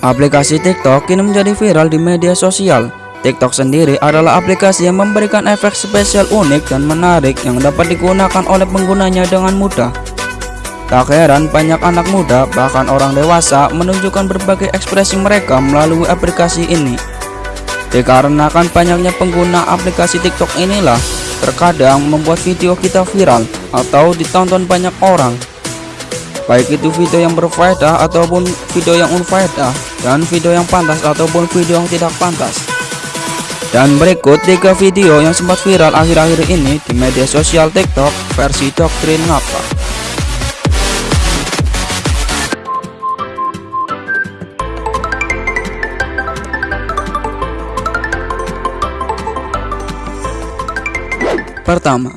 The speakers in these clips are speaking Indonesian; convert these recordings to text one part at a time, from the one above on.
Aplikasi TikTok kini menjadi viral di media sosial. TikTok sendiri adalah aplikasi yang memberikan efek spesial unik dan menarik yang dapat digunakan oleh penggunanya dengan mudah. Tak heran banyak anak muda bahkan orang dewasa menunjukkan berbagai ekspresi mereka melalui aplikasi ini. Dikarenakan banyaknya pengguna aplikasi TikTok inilah terkadang membuat video kita viral atau ditonton banyak orang. Baik itu video yang berfaedah ataupun video yang unfaedah dan video yang pantas ataupun video yang tidak pantas. Dan berikut tiga video yang sempat viral akhir-akhir ini di media sosial TikTok versi Doktrin Ngapa. Pertama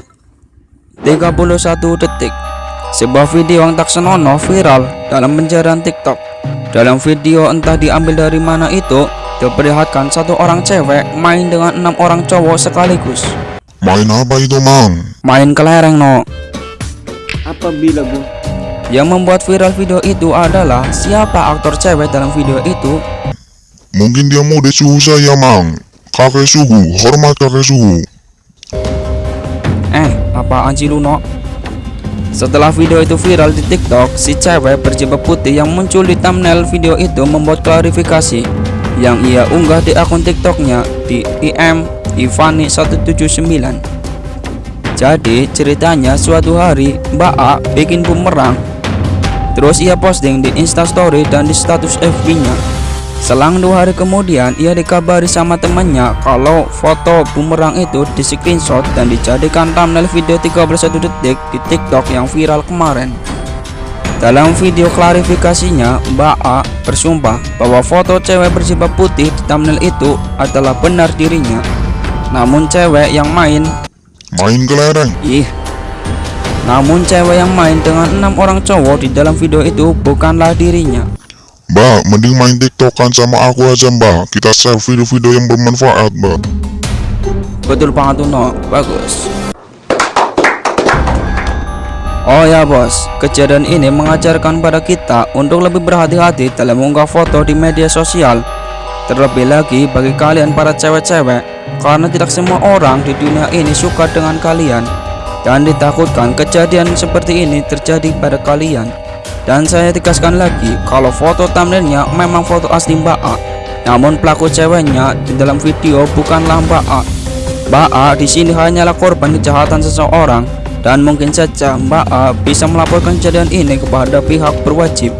31 detik Sebuah video yang tak senonoh viral dalam pencarian TikTok Dalam video entah diambil dari mana itu Diperlihatkan satu orang cewek main dengan enam orang cowok sekaligus. Main apa itu mang? Main kelereng no Apabila bu? Yang membuat viral video itu adalah Siapa aktor cewek dalam video itu? Mungkin dia mode suhu saya mang. Kakek suhu, hormat kakek suhu. Eh apaan sih lu no setelah video itu viral di TikTok, si cewek berjilbab putih yang muncul di thumbnail video itu membuat klarifikasi yang ia unggah di akun TikToknya di im ivani179. Jadi ceritanya suatu hari Mbak A bikin bumerang, terus ia posting di instastory dan di status FB-nya. Selang dua hari kemudian ia dikabari sama temannya kalau foto bumerang itu di screenshot dan dijadikan thumbnail video 31 detik di TikTok yang viral kemarin. Dalam video klarifikasinya, Mbak A bersumpah bahwa foto cewek berjilbab putih di thumbnail itu adalah benar dirinya. Namun cewek yang main Main kelereng Ih Namun cewek yang main dengan enam orang cowok di dalam video itu bukanlah dirinya Mbak, mending main tiktokan sama aku aja mbak Kita share video-video yang bermanfaat mbak Betul banget tuh no, bagus. Oh ya bos, kejadian ini mengajarkan pada kita untuk lebih berhati-hati dalam mengunggah foto di media sosial. Terlebih lagi bagi kalian para cewek-cewek Karena tidak semua orang di dunia ini suka dengan kalian. Dan ditakutkan kejadian seperti ini terjadi pada kalian Dan saya tegaskan lagi kalau foto thumbnailnya memang foto asli Mbak A Namun pelaku ceweknya di dalam video bukanlah Mbak A Mbak A di sini hanyalah korban kejahatan seseorang dan mungkin saja Mbak A bisa melaporkan kejadian ini kepada pihak berwajib.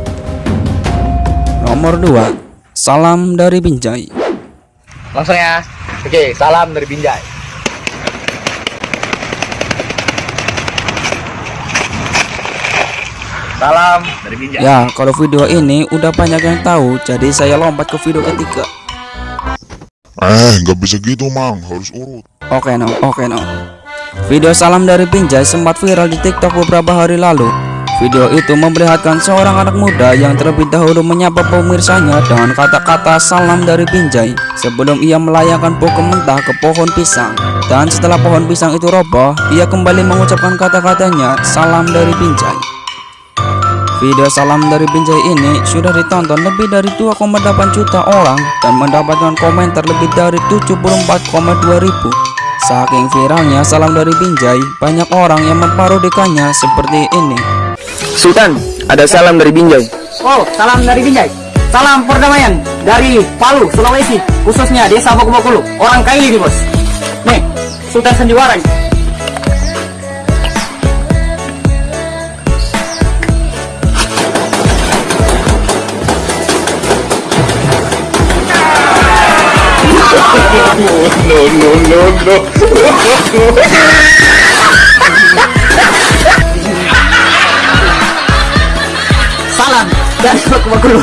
Nomor 2. Salam dari Binjai. Langsung ya Oke salam dari Binjai Salam dari Binjai Ya, kalau video ini udah banyak yang tahu, jadi saya lompat ke video ketiga. Eh, gak bisa gitu mang, harus urut Oke no, oke no. Video salam dari Binjai sempat viral di TikTok beberapa hari lalu. Video itu memperlihatkan seorang anak muda yang terlebih dahulu menyapa pemirsanya dengan kata-kata salam dari Binjai sebelum ia melayangkan pokok mentah ke pohon pisang. Dan setelah pohon pisang itu roboh, ia kembali mengucapkan kata-katanya salam dari Binjai. Video salam dari Binjai ini sudah ditonton lebih dari 2,8 juta orang dan mendapatkan komentar lebih dari 74,2 ribu. Saking viralnya salam dari Binjai, banyak orang yang memparodikannya seperti ini. Sultan ada salam dari Binjai Oh, salam dari Binjai. Salam perdamaian dari Palu, Sulawesi, khususnya Desa Bokulu. Orang Kaili nih, Bos. Nih, Sultan Sandiwara. nih. Salam dari Bokulu.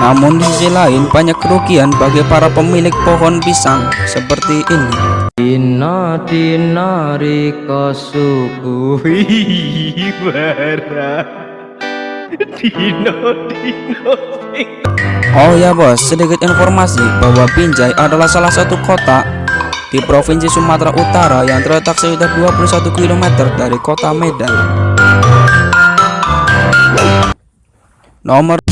Namun di sisi lain banyak kerugian bagi para pemilik pohon pisang seperti ini. Dina dina rika suku bara Oh ya bos, sedikit informasi bahwa Binjai adalah salah satu kota di Provinsi Sumatera Utara yang terletak sekitar 21 km dari kota Medan. Nomor